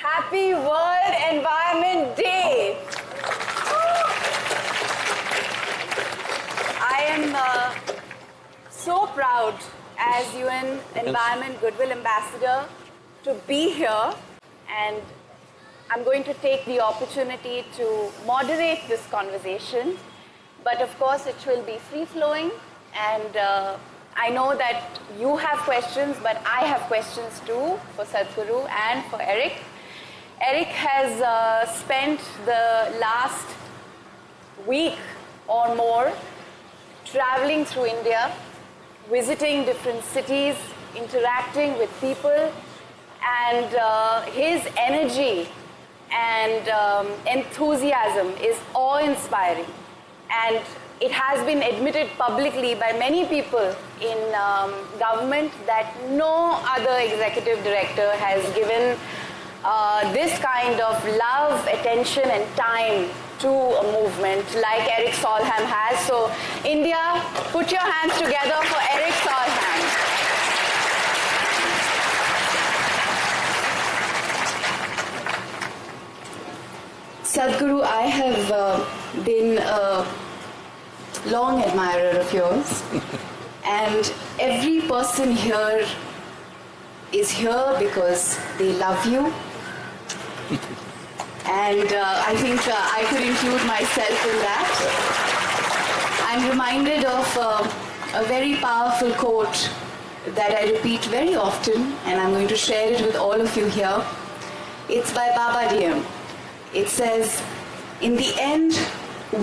Happy World Environment Day! I am uh, so proud as UN Environment Goodwill Ambassador to be here and I'm going to take the opportunity to moderate this conversation but of course it will be free-flowing and uh, I know that you have questions but I have questions too for Sadhguru and for Eric. Eric has uh, spent the last week or more traveling through India, visiting different cities, interacting with people, and uh, his energy and um, enthusiasm is awe-inspiring. And it has been admitted publicly by many people in um, government that no other executive director has given uh, this kind of love, attention and time to a movement like Eric Solheim has. So India, put your hands together for Eric Solheim. Sadhguru, I have uh, been a long admirer of yours and every person here is here because they love you and uh, I think uh, I could include myself in that. I'm reminded of uh, a very powerful quote that I repeat very often, and I'm going to share it with all of you here. It's by Baba Dioum. It says, in the end,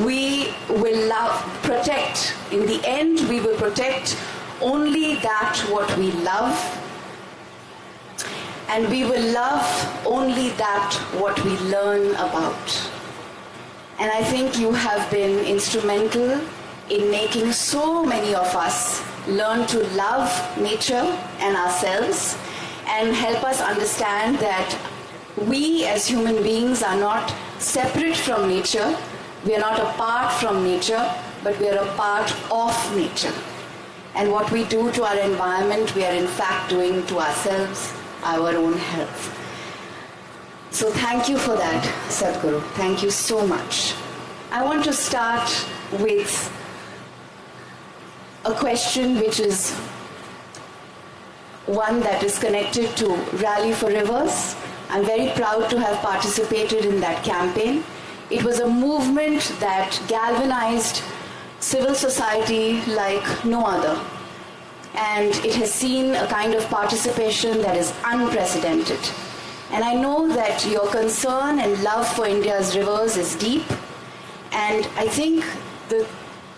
we will love, protect. In the end, we will protect only that what we love and we will love only that what we learn about. And I think you have been instrumental in making so many of us learn to love nature and ourselves and help us understand that we as human beings are not separate from nature, we are not apart from nature, but we are a part of nature. And what we do to our environment, we are in fact doing to ourselves our own health. So thank you for that, Sadhguru. Thank you so much. I want to start with a question which is one that is connected to Rally for Rivers. I'm very proud to have participated in that campaign. It was a movement that galvanized civil society like no other and it has seen a kind of participation that is unprecedented. And I know that your concern and love for India's rivers is deep, and I think the,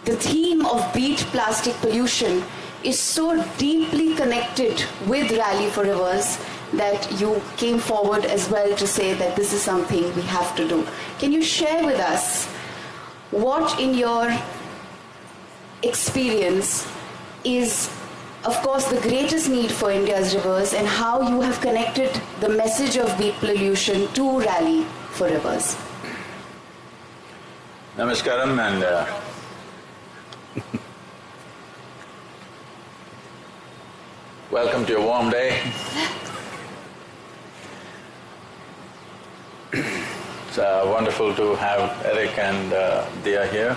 the theme of beat plastic pollution is so deeply connected with Rally for Rivers that you came forward as well to say that this is something we have to do. Can you share with us what in your experience is of course, the greatest need for India's rivers and how you have connected the message of beat pollution to Rally for Rivers. Namaskaram and uh, welcome to a warm day. it's uh, wonderful to have Eric and uh, Dia here.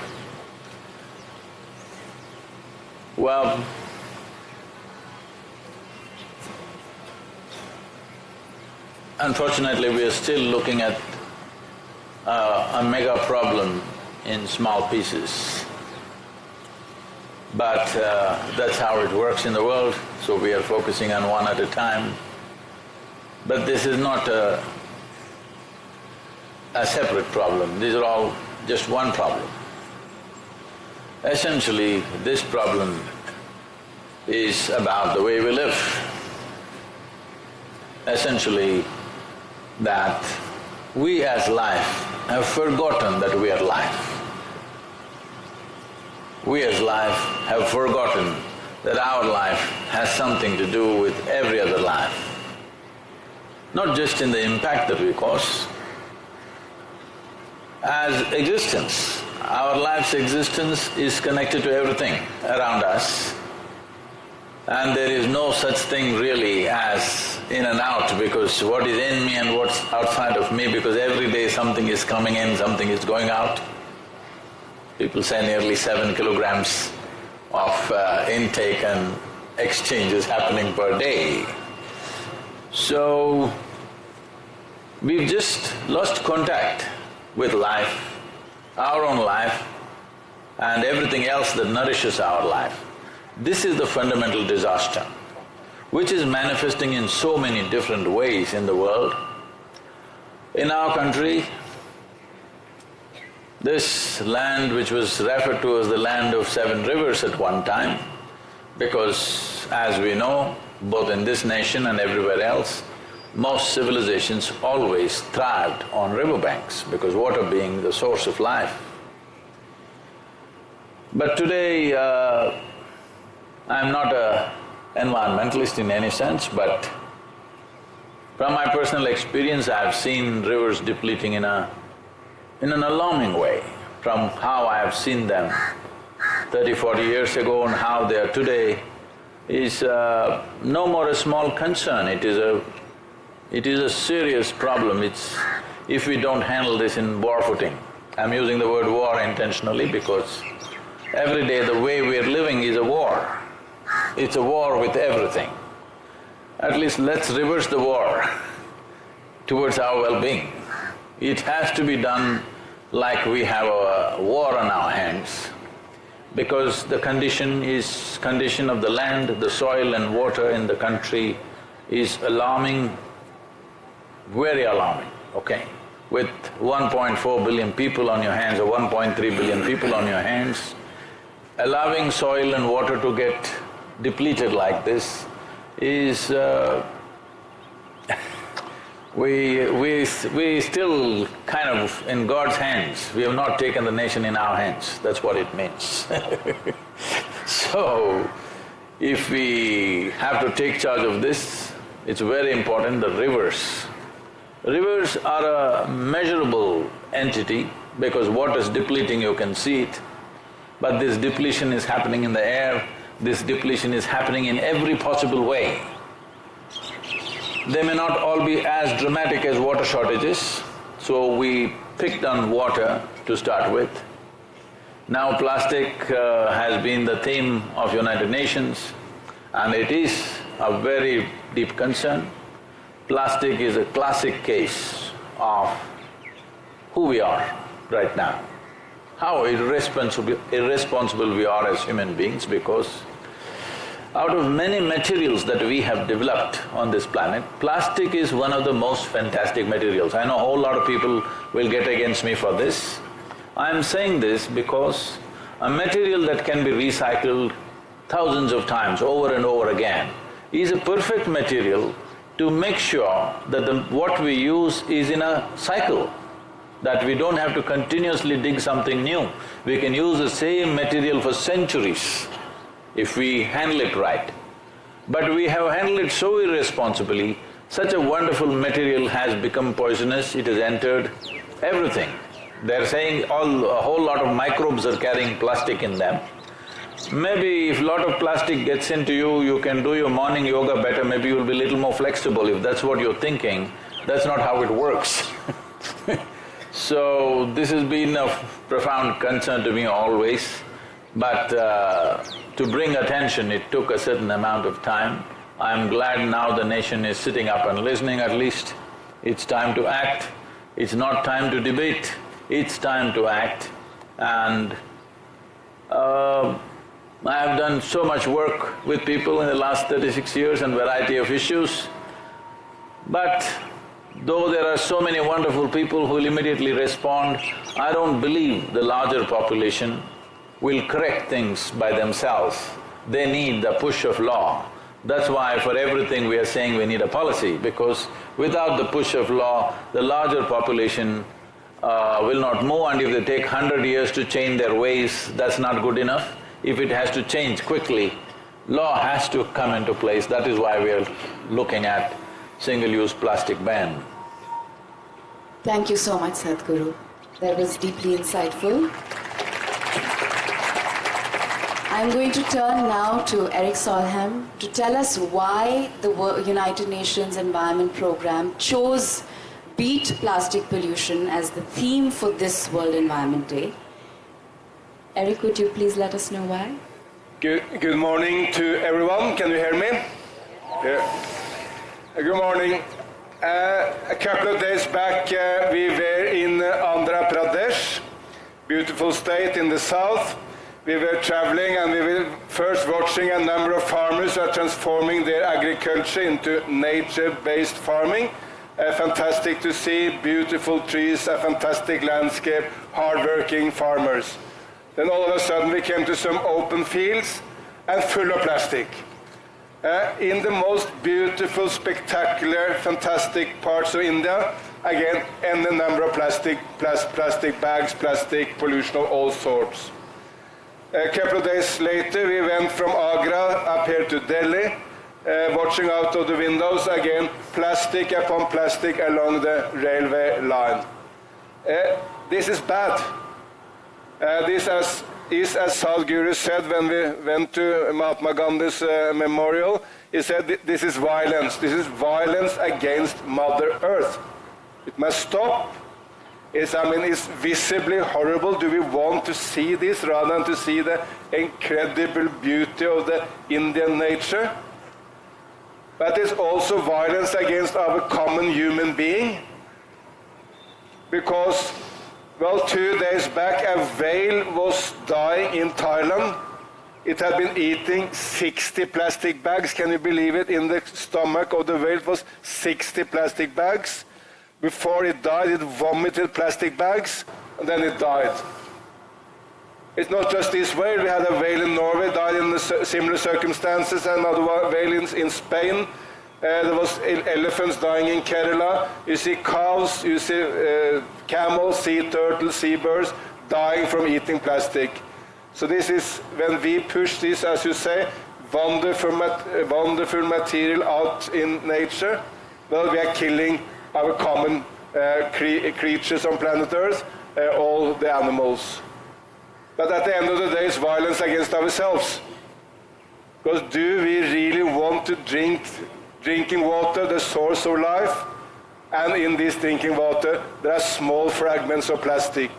Well, Unfortunately, we are still looking at uh, a mega problem in small pieces. But uh, that's how it works in the world, so we are focusing on one at a time. But this is not a, a separate problem, these are all just one problem. Essentially, this problem is about the way we live. Essentially, that we as life have forgotten that we are life. We as life have forgotten that our life has something to do with every other life. Not just in the impact that we cause, as existence, our life's existence is connected to everything around us and there is no such thing really as in and out because what is in me and what's outside of me because every day something is coming in, something is going out. People say nearly seven kilograms of uh, intake and exchange is happening per day. So, we've just lost contact with life, our own life, and everything else that nourishes our life. This is the fundamental disaster, which is manifesting in so many different ways in the world. In our country, this land which was referred to as the land of seven rivers at one time, because as we know, both in this nation and everywhere else, most civilizations always thrived on riverbanks because water being the source of life. But today, uh, I'm not a environmentalist in any sense, but from my personal experience, I've seen rivers depleting in a… in an alarming way from how I have seen them 30, 40 years ago and how they are today is uh, no more a small concern, it is a… it is a serious problem, it's… if we don't handle this in war footing. I'm using the word war intentionally because every day the way we're living is a war. It's a war with everything. At least let's reverse the war towards our well-being. It has to be done like we have a war on our hands because the condition is… condition of the land, the soil and water in the country is alarming, very alarming, okay? With 1.4 billion people on your hands or 1.3 billion people on your hands, allowing soil and water to get depleted like this is… Uh, we… we… we still kind of in God's hands, we have not taken the nation in our hands, that's what it means So, if we have to take charge of this, it's very important, the rivers. Rivers are a measurable entity because water is depleting, you can see it. But this depletion is happening in the air, this depletion is happening in every possible way. They may not all be as dramatic as water shortages, so we picked on water to start with. Now plastic uh, has been the theme of United Nations and it is a very deep concern. Plastic is a classic case of who we are right now, how irresponsible, irresponsible we are as human beings because out of many materials that we have developed on this planet, plastic is one of the most fantastic materials. I know a whole lot of people will get against me for this. I'm saying this because a material that can be recycled thousands of times over and over again is a perfect material to make sure that the… what we use is in a cycle, that we don't have to continuously dig something new. We can use the same material for centuries if we handle it right. But we have handled it so irresponsibly, such a wonderful material has become poisonous, it has entered everything. They're saying all… a whole lot of microbes are carrying plastic in them. Maybe if lot of plastic gets into you, you can do your morning yoga better, maybe you'll be a little more flexible if that's what you're thinking. That's not how it works So, this has been of profound concern to me always, but uh, to bring attention, it took a certain amount of time. I'm glad now the nation is sitting up and listening at least. It's time to act, it's not time to debate, it's time to act. And uh, I have done so much work with people in the last thirty-six years on variety of issues, but though there are so many wonderful people who will immediately respond, I don't believe the larger population will correct things by themselves. They need the push of law. That's why for everything we are saying we need a policy, because without the push of law, the larger population uh, will not move and if they take hundred years to change their ways, that's not good enough. If it has to change quickly, law has to come into place, that is why we are looking at single-use plastic ban. Thank you so much, Sadhguru. That was deeply insightful. I'm going to turn now to Eric Solheim to tell us why the United Nations Environment Programme chose Beat Plastic Pollution as the theme for this World Environment Day. Eric, would you please let us know why? Good, good morning to everyone. Can you hear me? Yeah. Good morning. Uh, a couple of days back, uh, we were in Andhra Pradesh, beautiful state in the south. We were traveling and we were first watching a number of farmers are transforming their agriculture into nature-based farming. Uh, fantastic to see, beautiful trees, a fantastic landscape, hard-working farmers. Then all of a sudden we came to some open fields and full of plastic. Uh, in the most beautiful, spectacular, fantastic parts of India, again, and the number of plastic, plas- plastic bags, plastic pollution of all sorts. A couple of days later, we went from Agra up here to Delhi, uh, watching out of the windows, again, plastic upon plastic along the railway line. Uh, this is bad. Uh, this as, is, as Sadhguru said when we went to Mahatma Gandhi's memorial, he said "Th- this is violence. This is violence against Mother Earth. It must stop. It's, I mean, it's visibly horrible. Do we want to see this rather than to see the incredible beauty of the Indian nature? But it's also violence against our common human being because, well, two days back, a whale was dying in Thailand. It had been eating 60 plastic bags. Can you believe it? In the stomach of the whale was 60 plastic bags. Before it died, it vomited plastic bags, and then it died. It's not just this whale. We had a whale in Norway, died in similar circumstances, another one- whale in, in Spain. Uh, there was elephants dying in Kerala. You see cows, you see uh, camels, sea turtles, seabirds dying from eating plastic. So this is when we push this, as you say, wonderful, mat- uh, wonderful material out in nature. Well, we are killing our common uh, cre- creatures on planet Earth, uh, all the animals. But at the end of the day, it's violence against ourselves. Because do we really want to drink drinking water, the source of life? And in this drinking water, there are small fragments of plastic.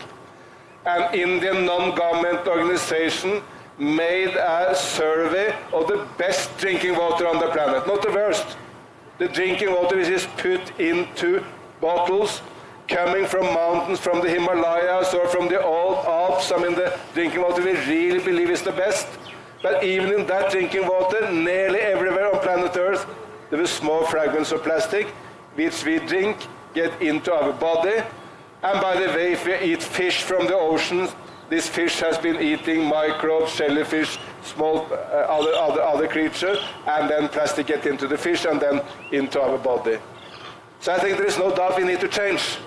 An Indian non-government organization made a survey of the best drinking water on the planet, not the worst. The drinking water which is put into bottles coming from mountains, from the Himalayas or from the old Alps. I mean, the drinking water we really believe is the best. But even in that drinking water, nearly everywhere on planet Earth, there were small fragments of plastic, which we drink, get into our body. And by the way, if we eat fish from the oceans, this fish has been eating microbes, jellyfish, small uh, other, other, other creatures, and then plastic get into the fish and then into our body. So I think there is no doubt we need to change.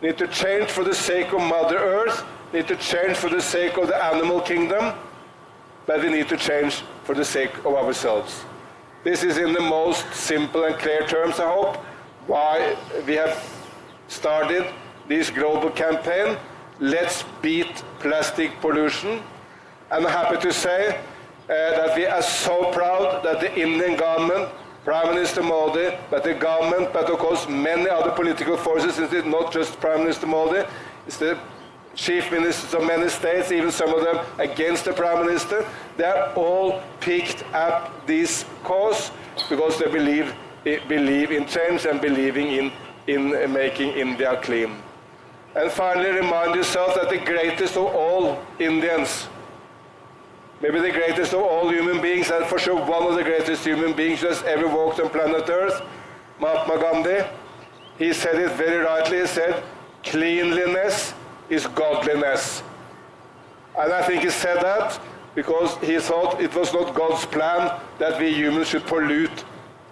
We need to change for the sake of Mother Earth, we need to change for the sake of the animal kingdom, but we need to change for the sake of ourselves. This is in the most simple and clear terms, I hope, why we have started this global campaign. Let's beat plastic pollution. I'm happy to say uh, that we are so proud that the Indian government, Prime Minister Modi, but the government, but of course many other political forces, it's not just Prime Minister Modi, it's the chief ministers of many states, even some of them against the prime minister, they are all picked up this cause because they believe, eh, believe in change and believing in, in making India clean. And finally, remind yourself that the greatest of all Indians, maybe the greatest of all human beings, and for sure one of the greatest human beings has ever walked on planet Earth, Mahatma Gandhi, he said it very rightly. He said, cleanliness is godliness. And I think he said that because he thought it was not God's plan that we humans should pollute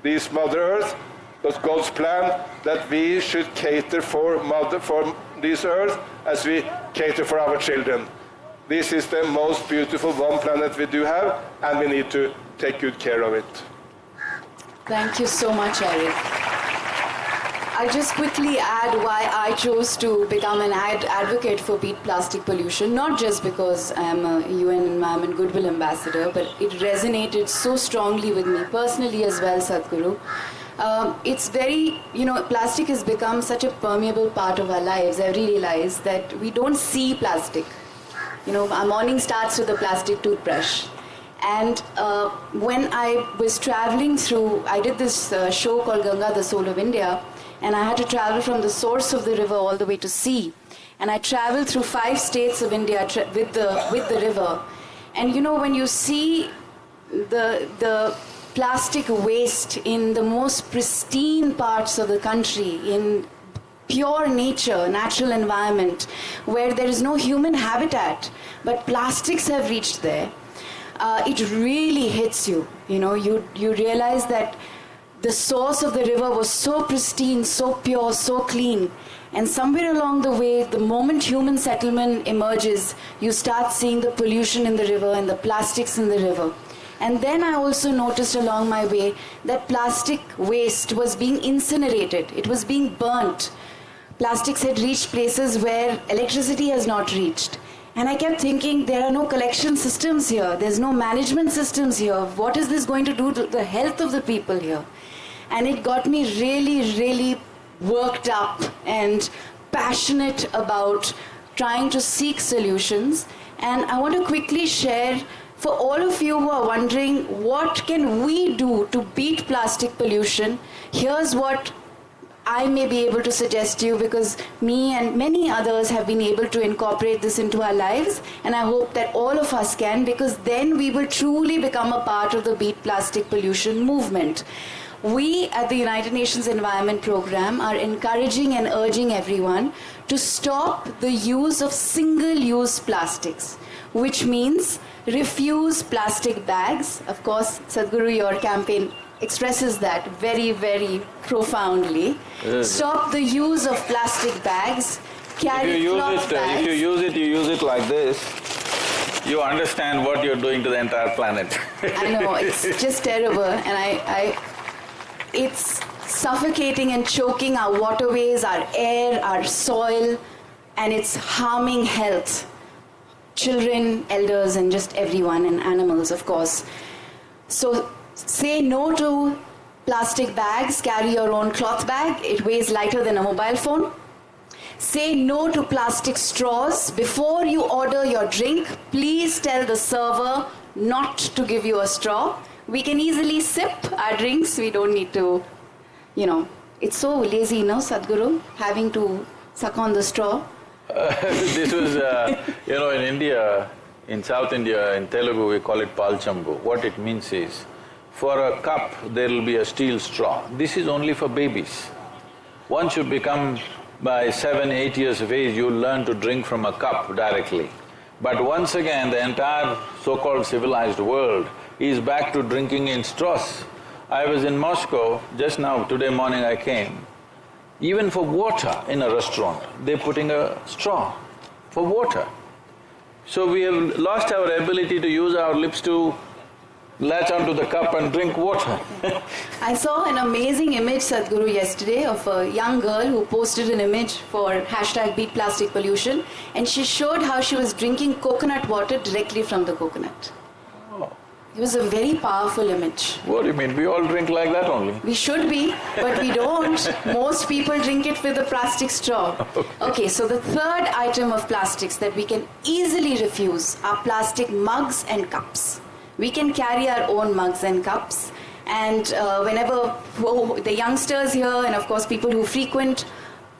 this Mother Earth. It was God's plan that we should cater for, mother, for this earth as we cater for our children. This is the most beautiful one planet we do have, and we need to take good care of it. Thank you so much, Eric. I just quickly add why I chose to become an ad- advocate for beat plastic pollution, not just because I'm a UN Environment Goodwill Ambassador, but it resonated so strongly with me personally as well, Sadhguru. Um, it's very, you know, plastic has become such a permeable part of our lives, everyday lives, that we don't see plastic. You know, our morning starts with a plastic toothbrush. And uh, when I was traveling through, I did this uh, show called Ganga, the Soul of India, and I had to travel from the source of the river all the way to sea. And I traveled through five states of India with the with the river. And you know, when you see the the plastic waste in the most pristine parts of the country, in pure nature, natural environment, where there is no human habitat, but plastics have reached there, uh, it really hits you. You know, you, you realize that the source of the river was so pristine, so pure, so clean. And somewhere along the way, the moment human settlement emerges, you start seeing the pollution in the river and the plastics in the river. And then I also noticed along my way that plastic waste was being incinerated, it was being burnt. Plastics had reached places where electricity has not reached. And I kept thinking, there are no collection systems here, there's no management systems here. What is this going to do to the health of the people here? And it got me really, really worked up and passionate about trying to seek solutions. And I want to quickly share for all of you who are wondering what can we do to beat plastic pollution, here's what I may be able to suggest to you because me and many others have been able to incorporate this into our lives and I hope that all of us can because then we will truly become a part of the Beat Plastic Pollution movement. We at the United Nations Environment Programme are encouraging and urging everyone to stop the use of single-use plastics, which means refuse plastic bags. Of course, Sadhguru, your campaign expresses that very, very profoundly. Stop the use of plastic bags. If you Carry use cloth it, uh, if you use it, you use it like this, you understand what you're doing to the entire planet. I know it's just terrible, and I, I, it's suffocating and choking our waterways, our air, our soil, and it's harming health. Children, elders, and just everyone, and animals, of course. So say no to plastic bags, carry your own cloth bag, it weighs lighter than a mobile phone. Say no to plastic straws. Before you order your drink, please tell the server not to give you a straw. We can easily sip our drinks, we don't need to, you know. It's so lazy, no, Sadhguru, having to suck on the straw. this was, uh, you know, in India, in South India, in Telugu, we call it palchambu. What it means is, for a cup, there will be a steel straw. This is only for babies. Once you become by seven, eight years of age, you learn to drink from a cup directly. But once again, the entire so-called civilized world is back to drinking in straws. I was in Moscow just now, today morning I came. Even for water in a restaurant, they're putting a straw for water. So we have lost our ability to use our lips to latch onto the cup and drink water. I saw an amazing image, Sadhguru, yesterday of a young girl who posted an image for hashtag beat plastic pollution and she showed how she was drinking coconut water directly from the coconut. It was a very powerful image. what do you mean? We all drink like that only. We should be, but we don't. Most people drink it with a plastic straw. Okay, so the third item of plastics that we can easily refuse are plastic mugs and cups. We can carry our own mugs and cups. And uh, whenever the youngsters here, and of course people who frequent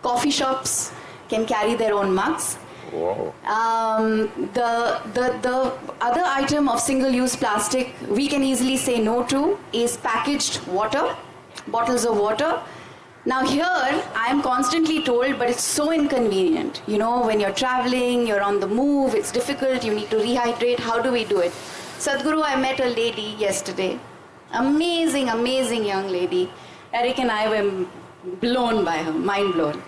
coffee shops, can carry their own mugs. Um, the, the, the other item of single-use plastic we can easily say no to is packaged water, bottles of water. Now here, I am constantly told, but it's so inconvenient. You know, when you're traveling, you're on the move, it's difficult, you need to rehydrate, how do we do it? Sadhguru, I met a lady yesterday. Amazing, amazing young lady. Eric and I were blown by her, mind blown.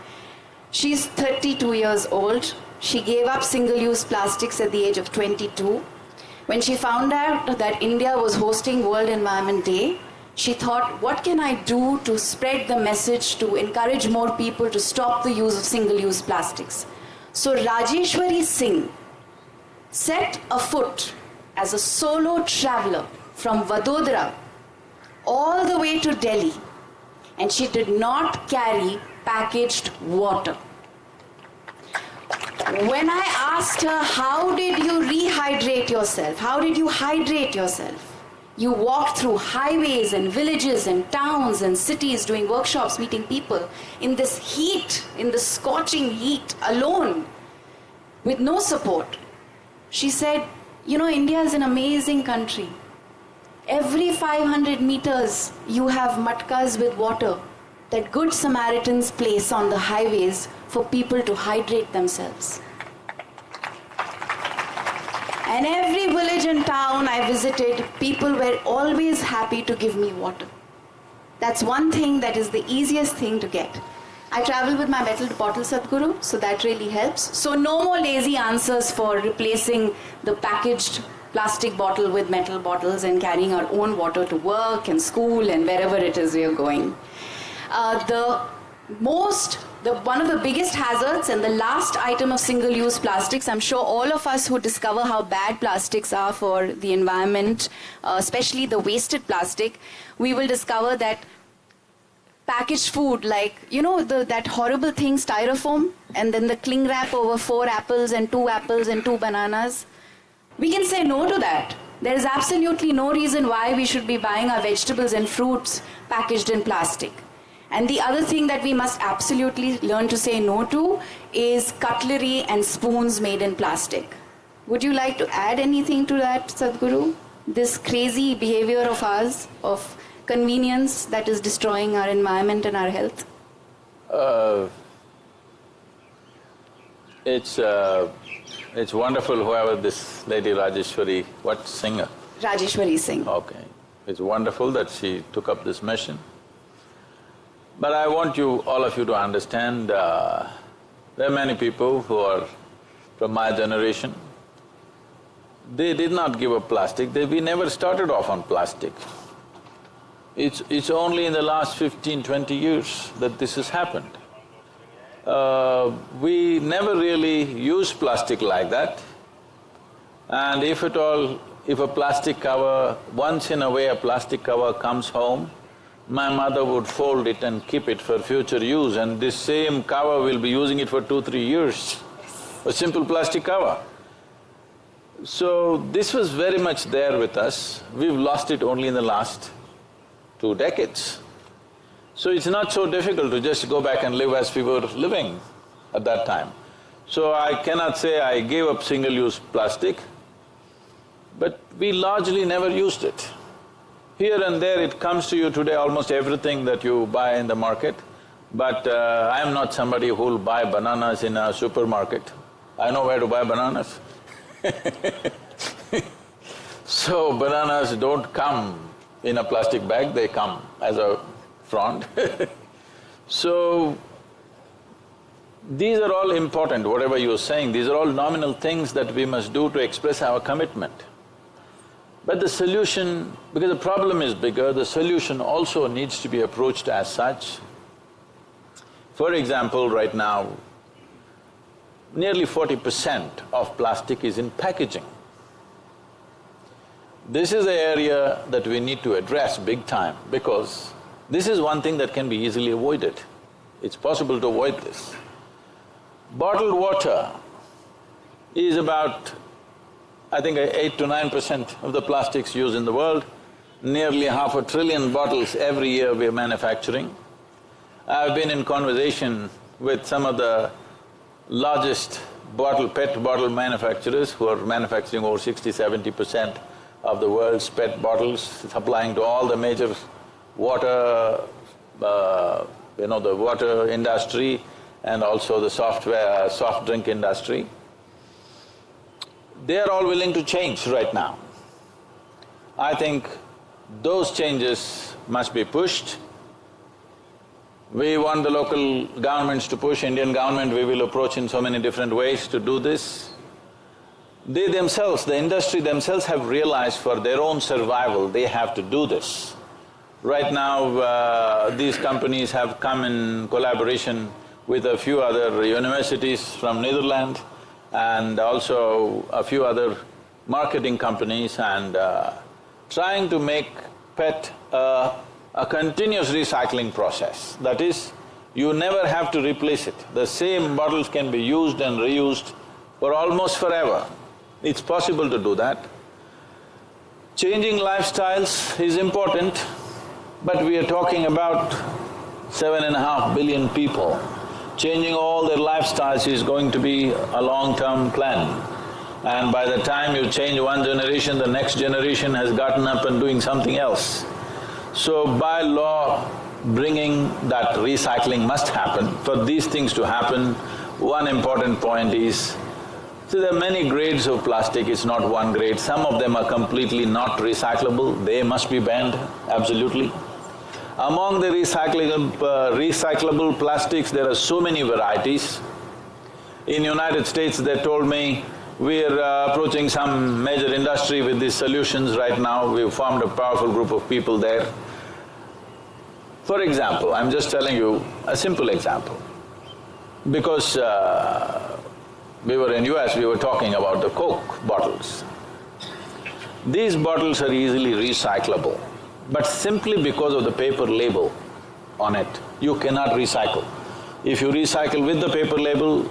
She's 32 years old. She gave up single use plastics at the age of 22. When she found out that India was hosting World Environment Day, she thought, what can I do to spread the message to encourage more people to stop the use of single use plastics? So Rajeshwari Singh set afoot as a solo traveler from Vadodara all the way to Delhi and she did not carry packaged water. When I asked her, how did you rehydrate yourself? How did you hydrate yourself? You walked through highways and villages and towns and cities doing workshops, meeting people in this heat, in the scorching heat, alone, with no support. She said, You know, India is an amazing country. Every 500 meters, you have matkas with water that good Samaritans place on the highways for people to hydrate themselves. And every village and town I visited, people were always happy to give me water. That's one thing that is the easiest thing to get. I travel with my metal bottle Sadhguru, so that really helps. So no more lazy answers for replacing the packaged plastic bottle with metal bottles and carrying our own water to work and school and wherever it is we are going. Uh, the most the one of the biggest hazards and the last item of single use plastics i'm sure all of us who discover how bad plastics are for the environment uh, especially the wasted plastic we will discover that packaged food like you know the, that horrible thing styrofoam and then the cling wrap over four apples and two apples and two bananas. We can say no to that. There is absolutely no reason why we should be buying our vegetables and fruits packaged in plastic and the other thing that we must absolutely learn to say no to is cutlery and spoons made in plastic. Would you like to add anything to that, Sadhguru? This crazy behavior of ours, of convenience that is destroying our environment and our health? Uh, it's, uh, it's wonderful whoever this lady Rajeshwari, what singer? Rajeshwari Singh. Okay. It's wonderful that she took up this mission. But I want you, all of you to understand, uh, there are many people who are from my generation. They did not give up plastic, they… we never started off on plastic. It's… it's only in the last fifteen, twenty years that this has happened. Uh, we never really used plastic like that. And if at all, if a plastic cover, once in a way a plastic cover comes home, my mother would fold it and keep it for future use and this same cover will be using it for two, three years, a simple plastic cover. So this was very much there with us, we've lost it only in the last two decades. So it's not so difficult to just go back and live as we were living at that time. So I cannot say I gave up single-use plastic, but we largely never used it. Here and there it comes to you today almost everything that you buy in the market, but uh, I am not somebody who'll buy bananas in a supermarket. I know where to buy bananas So bananas don't come in a plastic bag, they come as a frond So, these are all important, whatever you're saying, these are all nominal things that we must do to express our commitment. But the solution, because the problem is bigger, the solution also needs to be approached as such. For example, right now, nearly forty percent of plastic is in packaging. This is the area that we need to address big time because this is one thing that can be easily avoided. It's possible to avoid this. Bottled water is about I think eight to nine percent of the plastics used in the world, nearly half a trillion bottles every year we are manufacturing. I've been in conversation with some of the largest bottle, PET bottle manufacturers who are manufacturing over 60 70 percent of the world's PET bottles, supplying to all the major water, uh, you know, the water industry and also the software, soft drink industry they are all willing to change right now. I think those changes must be pushed. We want the local governments to push, Indian government we will approach in so many different ways to do this. They themselves, the industry themselves have realized for their own survival, they have to do this. Right now, uh, these companies have come in collaboration with a few other universities from Netherlands and also a few other marketing companies and uh, trying to make PET a, a continuous recycling process. That is, you never have to replace it. The same bottles can be used and reused for almost forever. It's possible to do that. Changing lifestyles is important, but we are talking about seven and a half billion people. Changing all their lifestyles is going to be a long-term plan. And by the time you change one generation, the next generation has gotten up and doing something else. So by law, bringing that recycling must happen. For these things to happen, one important point is, see there are many grades of plastic, it's not one grade. Some of them are completely not recyclable, they must be banned, absolutely. Among the recyclable, uh, recyclable plastics, there are so many varieties. In United States, they told me, we're uh, approaching some major industry with these solutions right now, we've formed a powerful group of people there. For example, I'm just telling you a simple example. Because uh, we were in US, we were talking about the Coke bottles. These bottles are easily recyclable, but simply because of the paper label on it, you cannot recycle. If you recycle with the paper label,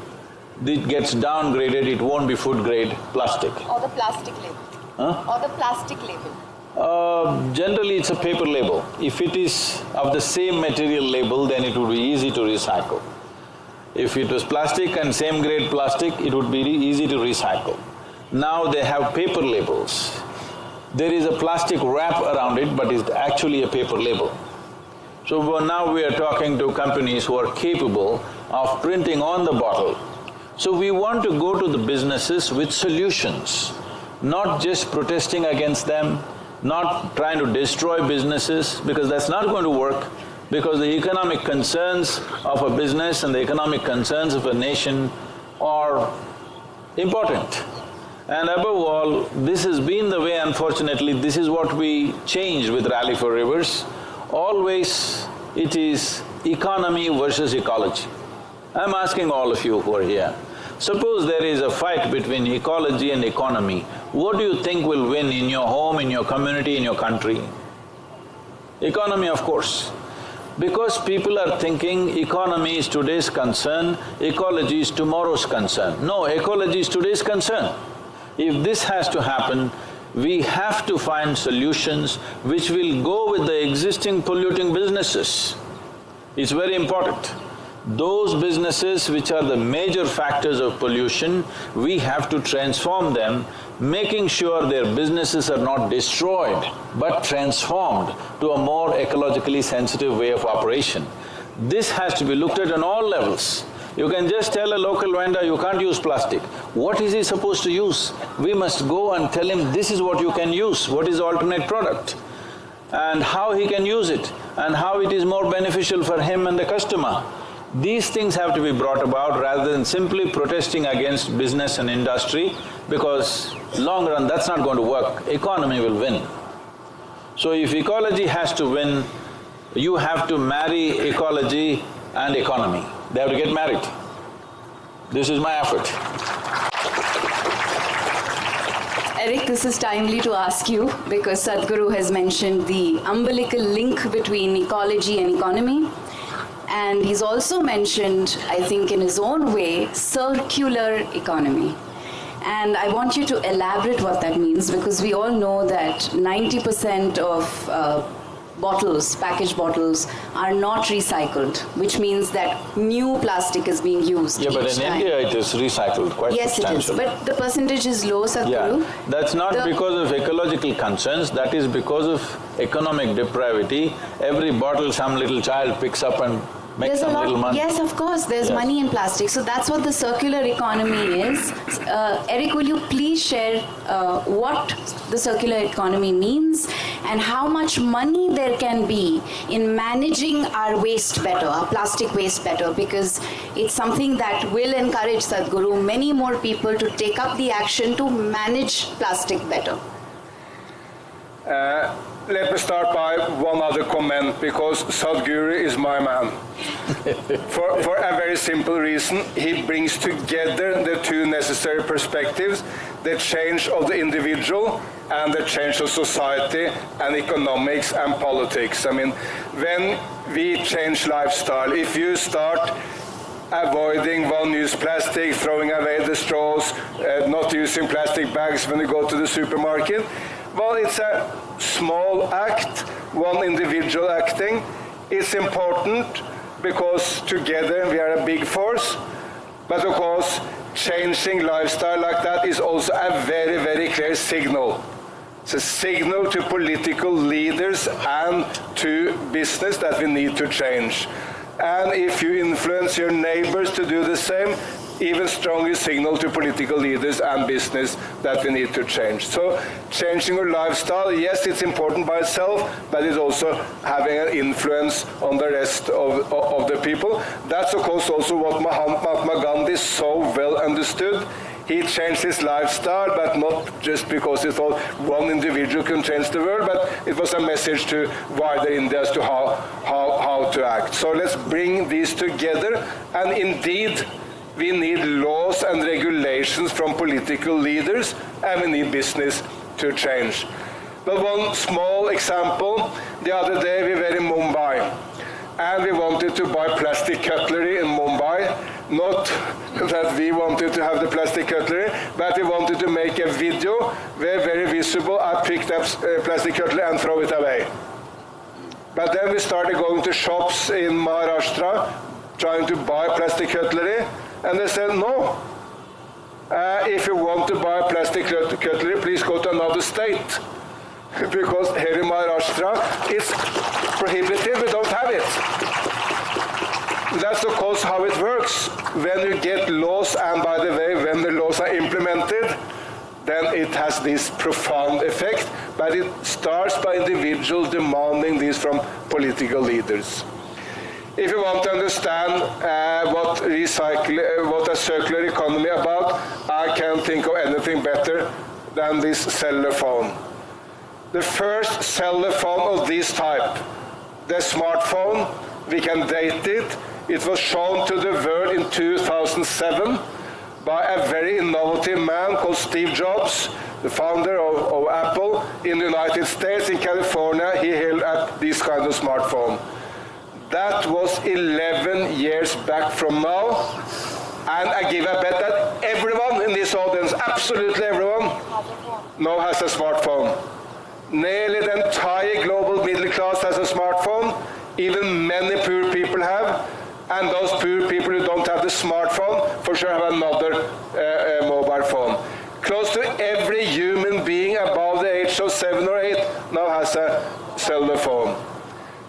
it gets downgraded, it won't be food grade plastic. Or the plastic label. Huh? Or the plastic label. Uh, generally it's a paper label. If it is of the same material label, then it would be easy to recycle. If it was plastic and same grade plastic, it would be easy to recycle. Now they have paper labels. There is a plastic wrap around it, but it's actually a paper label. So now we are talking to companies who are capable of printing on the bottle. So we want to go to the businesses with solutions, not just protesting against them, not trying to destroy businesses because that's not going to work because the economic concerns of a business and the economic concerns of a nation are important. And above all, this has been the way unfortunately, this is what we changed with Rally for Rivers. Always it is economy versus ecology. I'm asking all of you who are here, suppose there is a fight between ecology and economy, what do you think will win in your home, in your community, in your country? Economy, of course. Because people are thinking economy is today's concern, ecology is tomorrow's concern. No, ecology is today's concern. If this has to happen, we have to find solutions which will go with the existing polluting businesses. It's very important. Those businesses which are the major factors of pollution, we have to transform them, making sure their businesses are not destroyed, but transformed to a more ecologically sensitive way of operation. This has to be looked at on all levels. You can just tell a local vendor, you can't use plastic. What is he supposed to use? We must go and tell him, this is what you can use, what is the alternate product, and how he can use it, and how it is more beneficial for him and the customer. These things have to be brought about rather than simply protesting against business and industry because long run that's not going to work, economy will win. So if ecology has to win, you have to marry ecology and economy. They have to get married. This is my effort. Eric, this is timely to ask you because Sadhguru has mentioned the umbilical link between ecology and economy. And he's also mentioned, I think in his own way, circular economy. And I want you to elaborate what that means because we all know that 90% of uh, bottles, packaged bottles, are not recycled, which means that new plastic is being used Yeah, but in time. India it is recycled quite Yes, it is, but the percentage is low, Sadhguru. Yeah, that's not The- because of ecological concerns, that is because of economic depravity. Every bottle some little child picks up and makes There's a lot, little money. yes, of course, there's Yes. money in plastic. So that's what the circular economy is. Uh, Eric, will you please share uh, what the circular economy means and how much money there can be in managing our waste better, our plastic waste better, because it's something that will encourage Sadhguru, many more people to take up the action to manage plastic better. Uh, let me start by one other comment because Sadhguru is my man. for, for a very simple reason, he brings together the two necessary perspectives the change of the individual and the change of society and economics and politics. I mean, when we change lifestyle, if you start avoiding one-use plastic, throwing away the straws, uh, not using plastic bags when you go to the supermarket, well, it's a small act, one individual acting. It's important because together we are a big force, but of course changing lifestyle like that is also a very, very clear signal. It's a signal to political leaders and to business that we need to change. And if you influence your neighbors to do the same, even stronger signal to political leaders and business that we need to change. So changing your lifestyle, yes, it's important by itself, but it's also having an influence on the rest of, of the people. That's of course also what Mahatma Gandhi so well understood. He changed his lifestyle, but not just because he thought one individual can change the world, but it was a message to wider India as to how, how, how to act. So let's bring these together, and indeed, we need laws and regulations from political leaders, and we need business to change. But one small example, the other day we were in Mumbai, and we wanted to buy plastic cutlery in Mumbai. Not that we wanted to have the plastic cutlery, but we wanted to make a video where very visible I picked up uh, plastic cutlery and throw it away. But then we started going to shops in Maharashtra, trying to buy plastic cutlery, and they said, no. Uh, if you want to buy plastic cutlery, please go to another state. because here in Maharashtra, it's prohibited, we don't have it. That's of course how it works. When you get laws, and by the way, when the laws are implemented, then it has this profound effect, but it starts by individuals demanding this from political leaders. If you want to understand uh, what, recycle, uh, what a circular economy is about, I can't think of anything better than this cellular phone. The first cellular phone of this type, the smartphone, we can date it. It was shown to the world in 2007 by a very innovative man called Steve Jobs, the founder of, of Apple in the United States. In California, he held up this kind of smartphone. That was 11 years back from now. And I give a bet that everyone in this audience, absolutely everyone, now has a smartphone. Nearly the entire global middle class has a smartphone. Even many poor people have. And those poor people who don't have the smartphone, for sure have another uh, uh, mobile phone. Close to every human being above the age of seven or eight now has a cellular phone.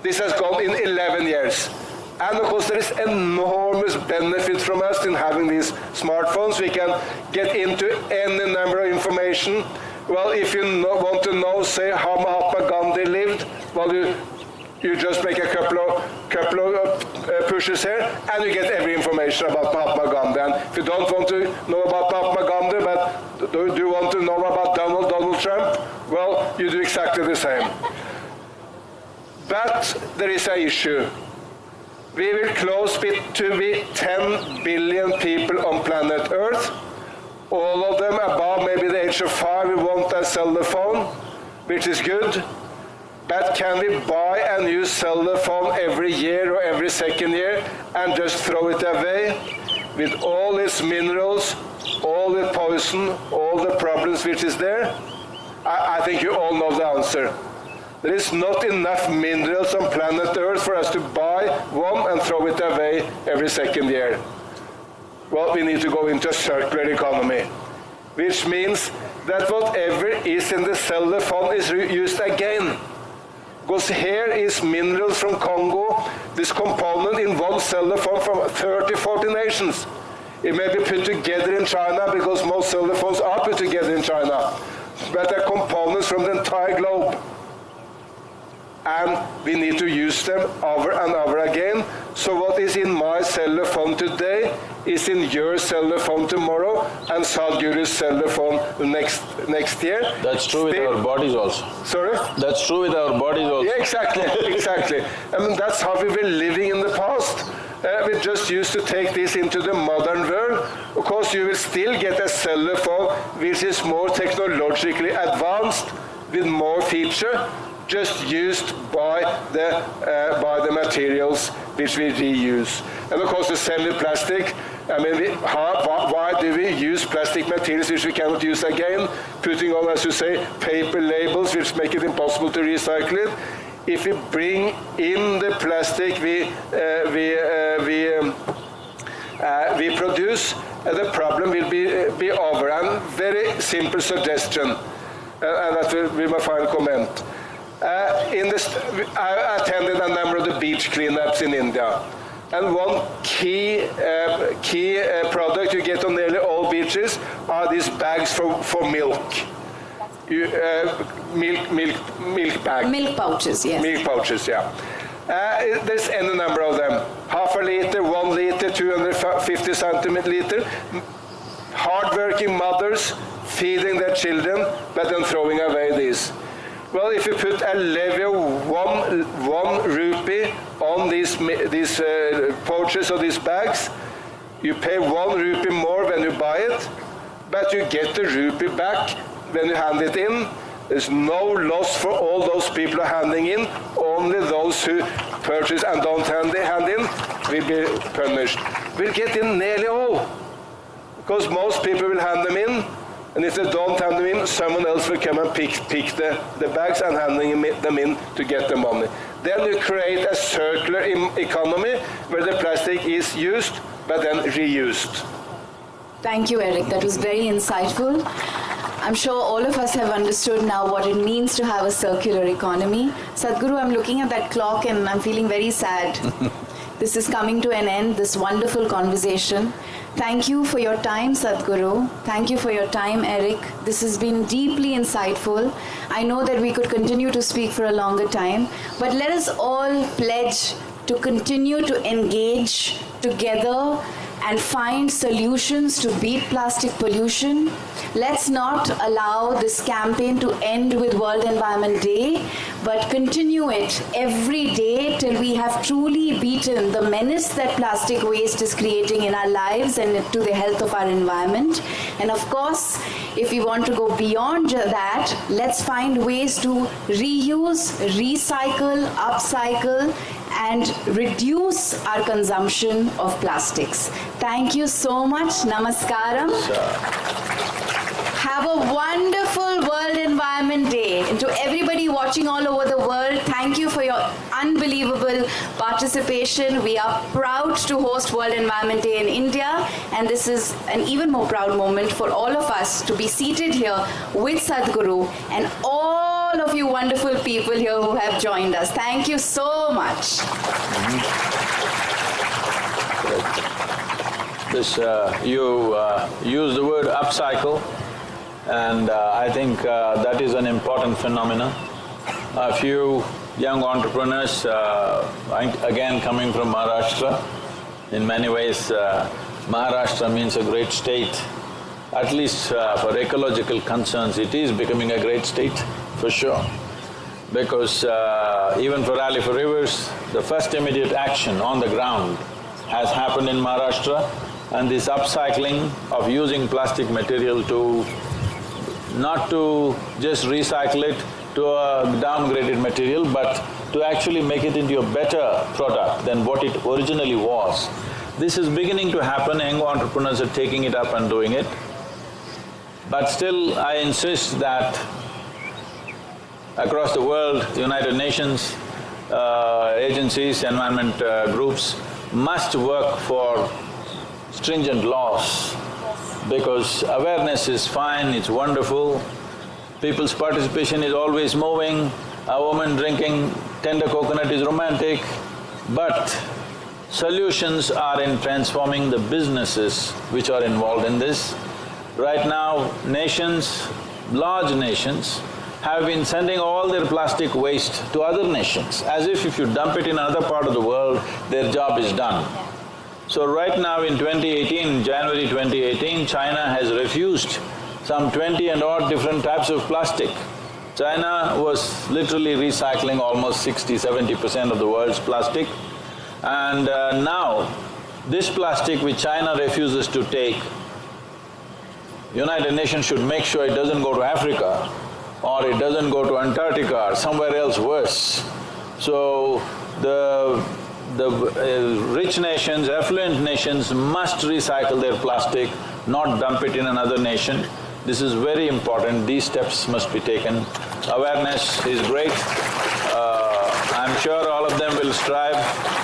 This has gone in 11 years. And of course there is enormous benefit from us in having these smartphones. We can get into any number of information. Well, if you know, want to know, say, how Mahatma Gandhi lived, well, you, you just make a couple of, couple of uh, pushes here, and you get every information about Mahatma Gandhi. And if you don't want to know about Mahatma Gandhi, but do, do you want to know about Donald, Donald Trump? Well, you do exactly the same. But there is an issue. We will close to be 10 billion people on planet Earth. All of them above maybe the age of five will want a cellular phone, which is good. But can we buy a new cellular phone every year or every second year and just throw it away with all its minerals, all the poison, all the problems which is there? I, I think you all know the answer. There is not enough minerals on planet Earth for us to buy one and throw it away every second year. Well, we need to go into a circular economy, which means that whatever is in the cellular phone is used again. Because here is minerals from Congo, this component in one cellular phone from 30, 40 nations. It may be put together in China because most cellular phones are put together in China. But they're components from the entire globe and we need to use them over and over again. So what is in my cellular phone today is in your cellular phone tomorrow and Sadhguru's cellular phone next next year. That's true with our bodies also. Sorry? That's true with our bodies also. Yeah, exactly, exactly. I mean, that's how we were living in the past. Uh, we just used to take this into the modern world. Of course, you will still get a cellular phone which is more technologically advanced with more feature, just used by the, uh, by the materials which we reuse. And of course, the semi-plastic, I mean, we, how, why, do we use plastic materials which we cannot use again? Putting on, as you say, paper labels which make it impossible to recycle it. If we bring in the plastic we, uh, we, uh, we, um, uh, we produce, uh, the problem will be, uh, be over. And very simple suggestion, and that will be my final comment. Uh, in this, I attended a number of the beach cleanups in India. And one key, uh, key uh, product you get on nearly all beaches are these bags for, for milk. You, uh, milk, milk, milk bag. Milk pouches, yes. Milk pouches, yeah. Uh, there's any number of them. Half a liter, one liter, 250 centimeter. Hard-working mothers feeding their children, but then throwing away these. Well, if you put a levy of one, one rupee on these, these uh, pouches or these bags, you pay one rupee more when you buy it, but you get the rupee back when you hand it in. There's no loss for all those people handing in. Only those who purchase and don't hand, hand in will be punished. We'll get in nearly all. Because most people will hand them in, and if they don't hand them in, someone else will come and pick, pick the, the bags and handing them in- to get the money. Then you create a circular economy where the plastic is used but then reused. Thank you, Eric. That was very insightful. I'm sure all of us have understood now what it means to have a circular economy. Sadhguru, I'm looking at that clock and I'm feeling very sad. this is coming to an end, this wonderful conversation. Thank you for your time, Sadhguru. Thank you for your time, Eric. This has been deeply insightful. I know that we could continue to speak for a longer time, but let us all pledge to continue to engage together and find solutions to beat plastic pollution. Let's not allow this campaign to end with World Environment Day, but continue it every day till we have truly beaten the menace that plastic waste is creating in our lives and to the health of our environment. And of course, if we want to go beyond that, let's find ways to reuse, recycle, upcycle, and reduce our consumption of plastics. Thank you so much. Namaskaram. Have a wonderful World Environment Day. And to everybody watching all over the world, thank you for your unbelievable participation. We are proud to host World Environment Day in India, and this is an even more proud moment for all of us to be seated here with Sadhguru and all wonderful people here who have joined us. Thank you so much. This, uh, you uh, use the word upcycle, and uh, I think uh, that is an important phenomenon. A few young entrepreneurs, uh, again coming from Maharashtra, in many ways uh, Maharashtra means a great state. At least uh, for ecological concerns, it is becoming a great state, for sure. Because uh, even for Rally for Rivers, the first immediate action on the ground has happened in Maharashtra and this upcycling of using plastic material to not to just recycle it to a downgraded material, but to actually make it into a better product than what it originally was. This is beginning to happen, young entrepreneurs are taking it up and doing it. But still, I insist that across the world, United Nations, uh, agencies, environment uh, groups must work for stringent laws because awareness is fine, it's wonderful, people's participation is always moving, a woman drinking tender coconut is romantic, but solutions are in transforming the businesses which are involved in this. Right now, nations, large nations, have been sending all their plastic waste to other nations, as if if you dump it in another part of the world, their job is done. So right now in 2018, January 2018, China has refused some twenty and odd different types of plastic. China was literally recycling almost 60 70 percent of the world's plastic. And uh, now, this plastic which China refuses to take, United Nations should make sure it doesn't go to Africa or it doesn't go to Antarctica or somewhere else worse. So, the the uh, rich nations, affluent nations must recycle their plastic, not dump it in another nation. This is very important, these steps must be taken. Awareness is great. Uh, I'm sure all of them will strive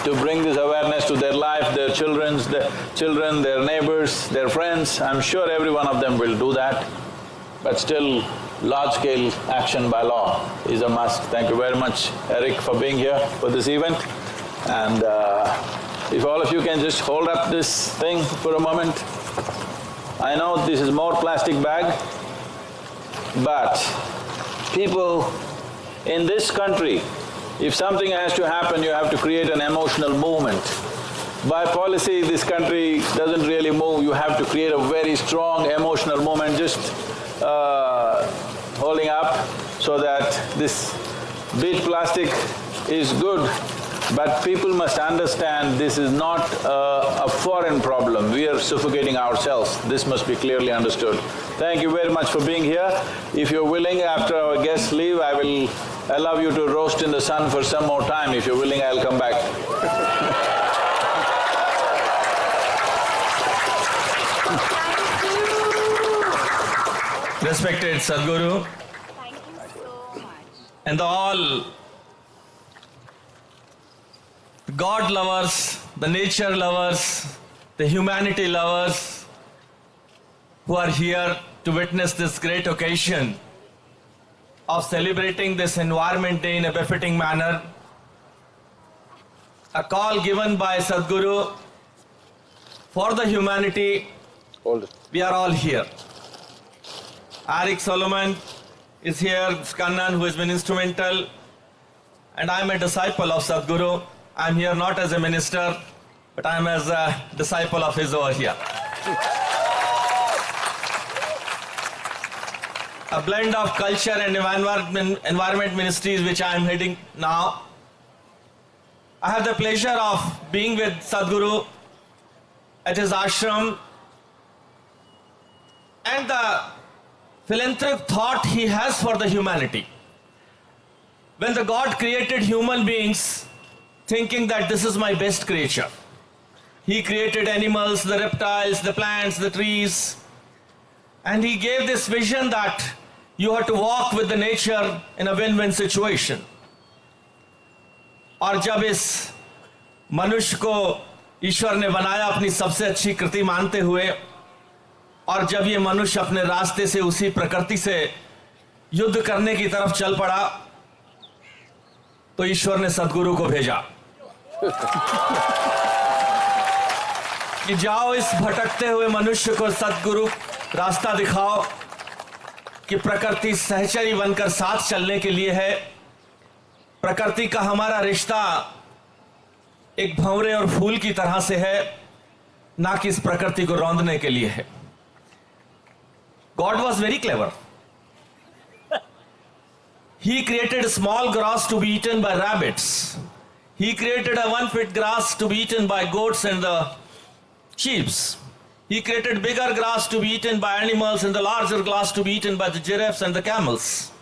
to bring this awareness to their life, their children's, their children, their neighbors, their friends. I'm sure every one of them will do that. But still, large-scale action by law is a must. Thank you very much, Eric, for being here for this event. And uh, if all of you can just hold up this thing for a moment. I know this is more plastic bag, but people in this country, if something has to happen, you have to create an emotional movement. By policy, this country doesn't really move, you have to create a very strong emotional movement, just uh, holding up so that this beach plastic is good but people must understand this is not a, a, foreign problem, we are suffocating ourselves. This must be clearly understood. Thank you very much for being here. If you're willing, after our guests leave, I will allow you to roast in the sun for some more time. If you're willing, I'll come back. Respected Sadhguru. Thank you so much. And all God lovers, the nature lovers, the humanity lovers who are here to witness this great occasion of celebrating this Environment Day in a befitting manner. A call given by Sadhguru for the humanity, we are all here. Eric Solheim is here, Kannan who has been instrumental, and I am a disciple of Sadhguru. I'm here not as a minister, but I'm as a disciple of his over here. a blend of culture and environment ministries which I am heading now. I have the pleasure of being with Sadhguru at his ashram and the philanthropic thought he has for the humanity. When the God created human beings, thinking that this is my best creature. He created animals, the reptiles, the plants, the trees, and he gave this vision that you have to walk with the nature in a win-win situation. और जब इस मनुष्य को ईश्वर ने बनाया अपनी सबसे अच्छी कृति मानते हुए और जब ये मनुष्य अपने रास्ते से उसी प्रकृति से युद्ध करने की तरफ़ चल पड़ा तो ईश्वर ने सदगुरु को भेजा। कि जाओ इस भटकते हुए मनुष्य को सदगुरु रास्ता दिखाओ कि प्रकृति सहचरी बनकर साथ चलने के लिए है। प्रकृति का हमारा रिश्ता एक भंवरे और फूल की तरह से है, ना कि इस प्रकृति को रौंदने के लिए है। God was very clever. He created small grass to be eaten by rabbits. He created a one-foot grass to be eaten by goats and the sheep. He created bigger grass to be eaten by animals and the larger grass to be eaten by the giraffes and the camels.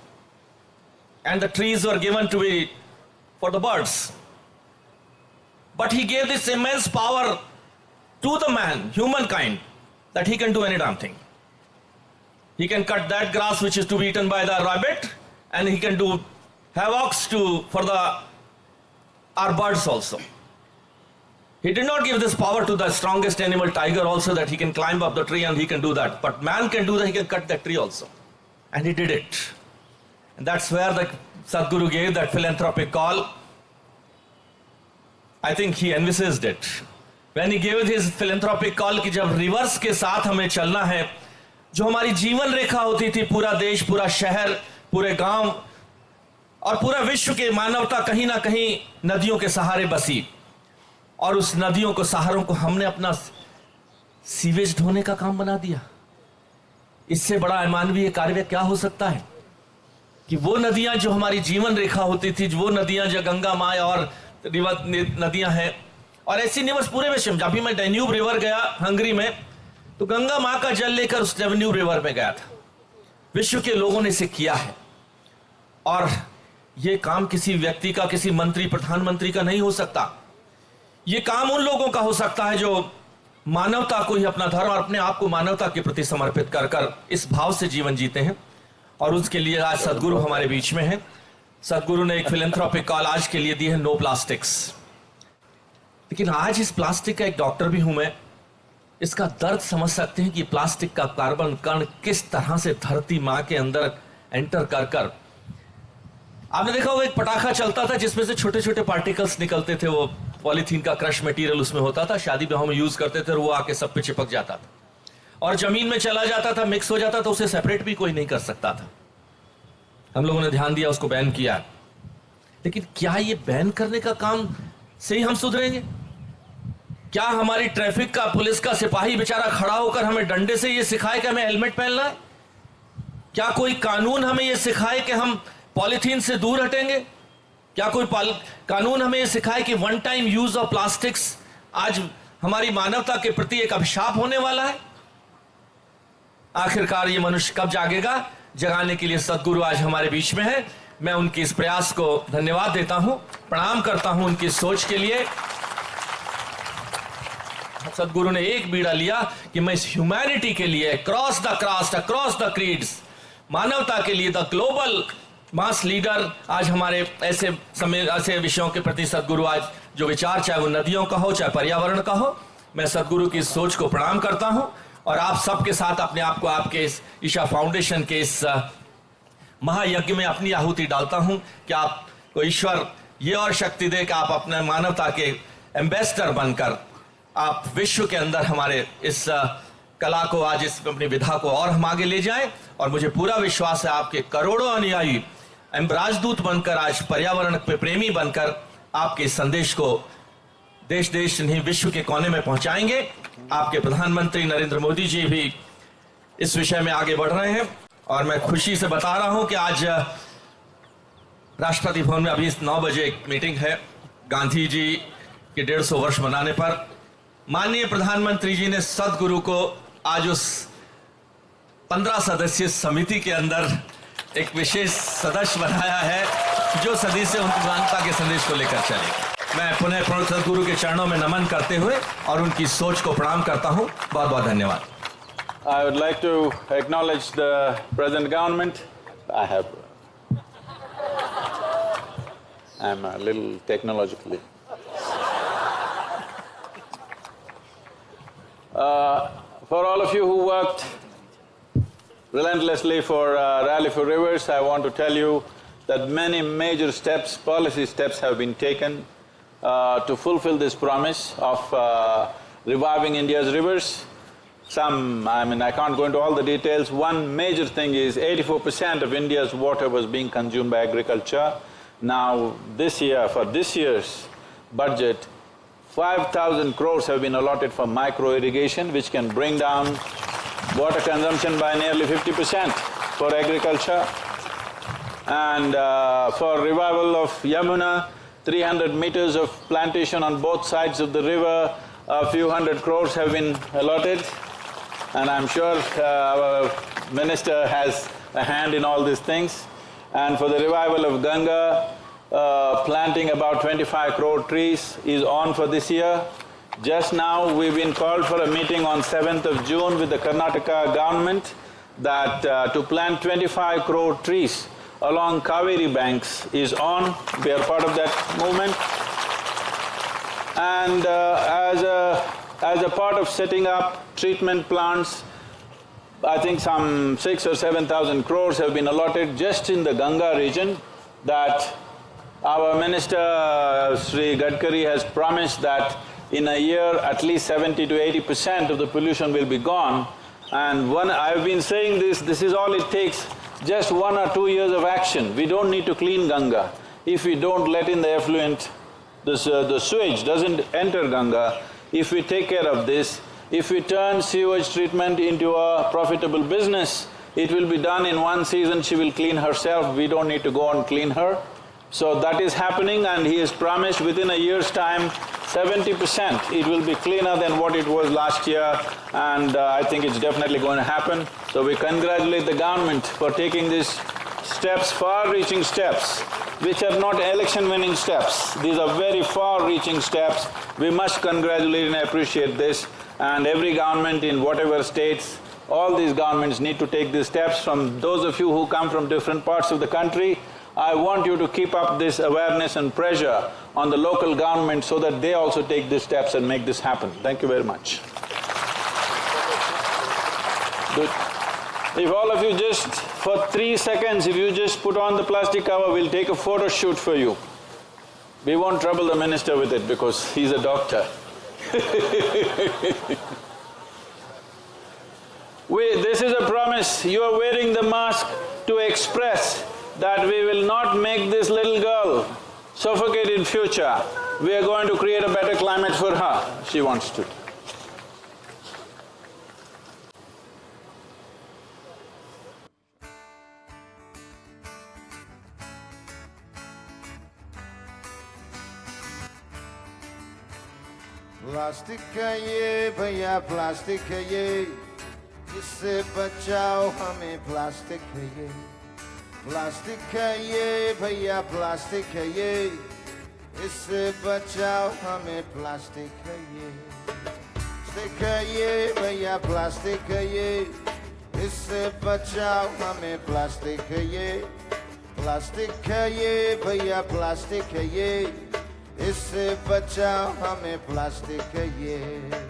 And the trees were given to be for the birds. But he gave this immense power to the man, humankind, that he can do any damn thing. He can cut that grass which is to be eaten by the rabbit, and he can do havocs to for the our birds also. He did not give this power to the strongest animal, tiger, also that he can climb up the tree and he can do that. But man can do that, he can cut that tree also. And he did it. And that's where the Sadhguru gave that philanthropic call. I think he envisaged it. When he gave his philanthropic call कि जब reverse के साथ हमें चलना है जो हमारी जीवन रेखा होती थी, पूरा देश, पूरा शहर, पूरे गाँव और पूरा विश्व के मानवता कहीं ना कहीं नदियों के सहारे बसी। और उस नदियों को, सहारों को हमने अपना सीवेज ढोने का काम बना दिया। इससे बड़ा अमानवीय कार्य क्या हो सकता है? कि वो नदियाँ जो हमारी जीवन रेखा होती थी, वो नदियाँ जो गंगा माए और नदियाँ हैं। और ऐसी निवस पूरे विश्व में, जब भी मैं डेन्यूब रिवर गया, हंगरी में तो गंगा माँ का जल लेकर उस डेन्यूब रिवर में गया था। विश्व के लोगों ने इसे किया है। और ये काम किसी व्यक्ति का, किसी मंत्री, प्रधानमंत्री का नहीं हो सकता। ये काम उन लोगों का हो सकता है जो मानवता को ही अपना धर्म और अपने आप को मानवता के प्रति समर्पित कर कर इस भाव से जीवन जीते हैं। और उसके लिए आज सदगुरु हमारे बीच में है। सदगुरु ने एक फिलेंथ्रोपिक कॉल आज के लिए दी है नो प्लास्टिक्स लेकिन आज इस प्लास्टिक का एक डॉक्टर भी हूँ मैं। इसका दर्द समझ सकते हैं कि प्लास्टिक का कार्बन कण किस तरह से धरती माँ के अंदर एंटर कर कर। आपने देखा होगा एक पटाखा चलता था जिसमें से छोटे छोटे पार्टिकल्स निकलते थे, वो पॉलीथीन का क्रश मटेरियल उसमें होता था, शादी ब्याह में यूज़ करते थे और वो आके सब पे चिपक जाता था। और ज़मीन में चला जाता था, मिक्स हो जाता था, उसे सेपरेट भी कोई नहीं कर सकता था। हम लोगों ने ध्यान दिया, उसको बैन किया। लेकिन क्या ये बैन करने का काम से ही हम सुधरेंगे? क्या हमारी ट्रैफ़िक का पुलिस का सिपाही बेचारा खड़ा होकर हमें डंडे से ये सिखाए कि हमें हेलमेट पहनना है? क्या कोई कानून हमें ये सिखाए कि हम पॉलिथीन से दूर हटेंगे? क्या कोई कानून हमें ये सिखाए कि one time use of plastics आज हमारी मानवता के प्रति एक अभिशाप होने वाला है? आखिरकार ये मनुष्य कब जागेगा? जगाने के लिए सदगुरु आज हमारे बीच में है। मैं उनके इस प्रयास को धन्यवाद देता हूँ। प्रणाम करता हूँ उनकी सोच के लिए। सदगुरु ने एक बीड़ा लिया कि मैं इस ह्यूमैनिटी के लिए cross the cross cross the creeds मानवता के लिए द ग्लोबल मास लीडर आज हमारे ऐसे समय, ऐसे विषयों के प्रति सदगुरु आज जो विचार, चाहे वो नदियों का हो, चाहे पर्यावरण का हो, मैं सदगुरु की सोच को प्रणाम करता हूँ और आप सबके साथ अपने आप को आपके इस ईशा फाउंडेशन के इस महायज्ञ में अपनी आहुति डालता हूँ कि आपको ईश्वर ये और शक्ति दे कि आप अपने मानवता के एम्बेसडर बनकर आप विश्व के अंदर हमारे इस कला को, आज इस अपनी विधा को और हम आगे ले जाएँ। और मुझे पूरा विश्वास है आपके करोड़ों अनुयायी राजदूत बनकर, आज पर्यावरण पे प्रेमी बनकर आपके संदेश को देश देश नहीं, विश्व के कोने में पहुंचाएँगे। आपके प्रधानमंत्री नरेंद्र मोदी जी भी इस विषय में आगे बढ़ रहे हैं। और मैं खुशी से बता रहा हूँ कि आज राष्ट्रपति भवन में अभी नौ बजे एक मीटिंग है। गांधी जी के डेढ़ सौ वर्ष मनाने पर। माननीय प्रधानमंत्री जी ने सदगुरु को आज उस पंद्रह सदस्यीय समिति के अंदर एक विशेष सदस्य बनाया है, जो सदी से उनकी मानता के संदेश को लेकर चलेगा मैं पुनः प्रणव सदगुरु के चरणों में नमन करते हुए और उनकी सोच को प्रणाम करता हूँ बहुत बहुत धन्यवाद I would like to acknowledge the present government. I have. I'm a little technologically. Uh, for all of you who worked relentlessly for uh, Rally for Rivers, I want to tell you that many major steps, policy steps have been taken uh, to fulfill this promise of uh, reviving India's rivers. Some, I mean, I can't go into all the details. One major thing is eighty-four percent of India's water was being consumed by agriculture. Now, this year, for this year's budget, five thousand crores have been allotted for micro irrigation, which can bring down water consumption by nearly fifty percent for agriculture. And uh, for revival of Yamuna, 300 meters of plantation on both sides of the river, a few hundred crores have been allotted and I'm sure uh, our minister has a hand in all these things. And for the revival of Ganga, uh, planting about 25 crore trees is on for this year. Just now we've been called for a meeting on 7th of June with the Karnataka government that uh, to plant 25 crore trees along Kaveri banks is on, we are part of that movement. And uh, as, a, as a part of setting up treatment plants, I think some six or seven thousand crores have been allotted just in the Ganga region that our minister Sri Gadkari has promised that in a year at least seventy to eighty percent of the pollution will be gone. And one… I've been saying this, this is all it takes just one or two years of action, we don't need to clean Ganga if we don't let in the effluent this, uh, the sewage doesn't enter Ganga, if we take care of this, if we turn sewage treatment into a profitable business, it will be done in one season, she will clean herself, we don't need to go and clean her. So that is happening and he has promised within a year's time, seventy percent it will be cleaner than what it was last year and uh, I think it's definitely going to happen. So we congratulate the government for taking these steps, far-reaching steps, which are not election-winning steps. These are very far-reaching steps. We must congratulate and appreciate this and every government in whatever states, all these governments need to take these steps. From those of you who come from different parts of the country, I want you to keep up this awareness and pressure on the local government so that they also take these steps and make this happen. Thank you very much. If all of you just, for three seconds, if you just put on the plastic cover, we'll take a photo shoot for you. We won't trouble the minister with it because he's a doctor. we, this is a promise, you are wearing the mask to express that we will not make this little girl suffocate in future. We are going to create a better climate for her, she wants to. Plastic है ये भैया plastic है ये इससे बचाओ हमें plastic है ये प्लास्टिक है ये, भैया प्लास्टिक है ये। इससे बचाओ हमें प्लास्टिक है ये। प्लास्टिक है ये, भैया प्लास्टिक है ये। इससे बचाओ हमें प्लास्टिक है ये। प्लास्टिक है ये, भैया प्लास्टिक है ये। इससे बचाओ हमें प्लास्टिक है ये।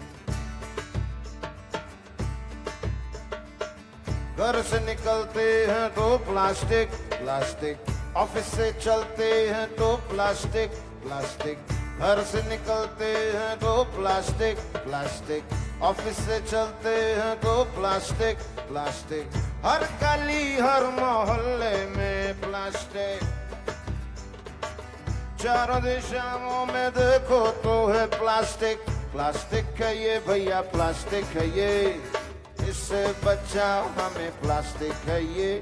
घर से निकलते हैं तो प्लास्टिक प्लास्टिक। ऑफ़िस से चलते हैं तो प्लास्टिक प्लास्टिक। घर से निकलते हैं तो प्लास्टिक प्लास्टिक। ऑफ़िस से चलते हैं तो प्लास्टिक प्लास्टिक। हर गली, हर मोहल्ले में प्लास्टिक। चारों दिशाओं में देखो तो है प्लास्टिक। प्लास्टिक है ये भैया, प्लास्टिक है ये। इससे बचाओ हमें प्लास्टिक है ये।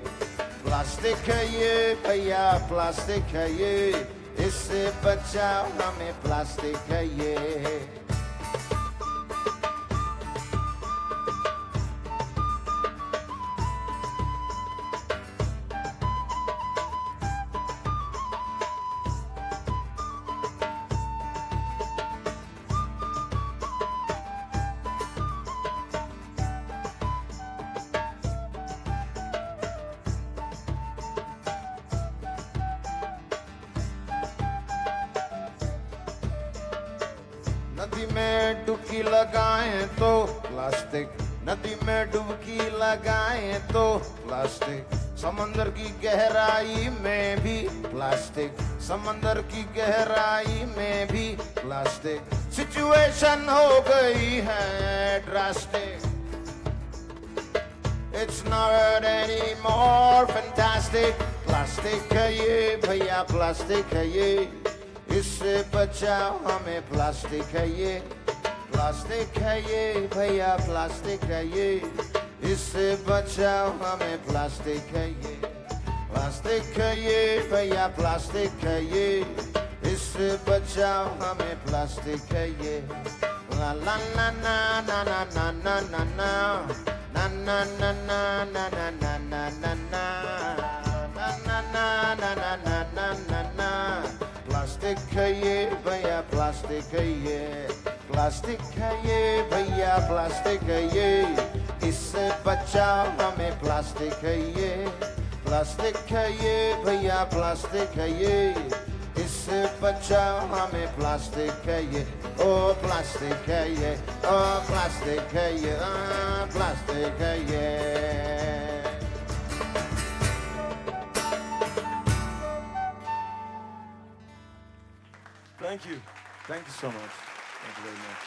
प्लास्टिक है ये, भैया, प्लास्टिक है ये। इससे बचाओ हमें प्लास्टिक है ये। समंदर की गहराई में भी प्लास्टिक सिचुएशन हो गई है drastic It's not anymore fantastic. Plastic है ये, भैया प्लास्टिक है ये. इससे बचाओ हमें प्लास्टिक है ये. प्लास्टिक है ये, भैया प्लास्टिक है ये. इससे बचाओ हमें प्लास्टिक है ये. प्लास्टिक है ये भैया प्लास्टिक है ये इससे बचाओ हमें प्लास्टिक है ये ला ला ना ना ना ना ना ना ना ना na na na na na na na na na na na na na na na na na na na plastic है ये भैया प्लास्टिक है ये प्लास्टिक है ये भैया प्लास्टिक है ये इससे बचाओ हमें प्लास्टिक है ये प्लास्टिक है ये भैया प्लास्टिक है ये इससे बचाओ हमें प्लास्टिक है ये ओ प्लास्टिक है ये ओ प्लास्टिक है ये आ, प्लास्टिक है ये Thank you. Thank you so much. Thank you very much.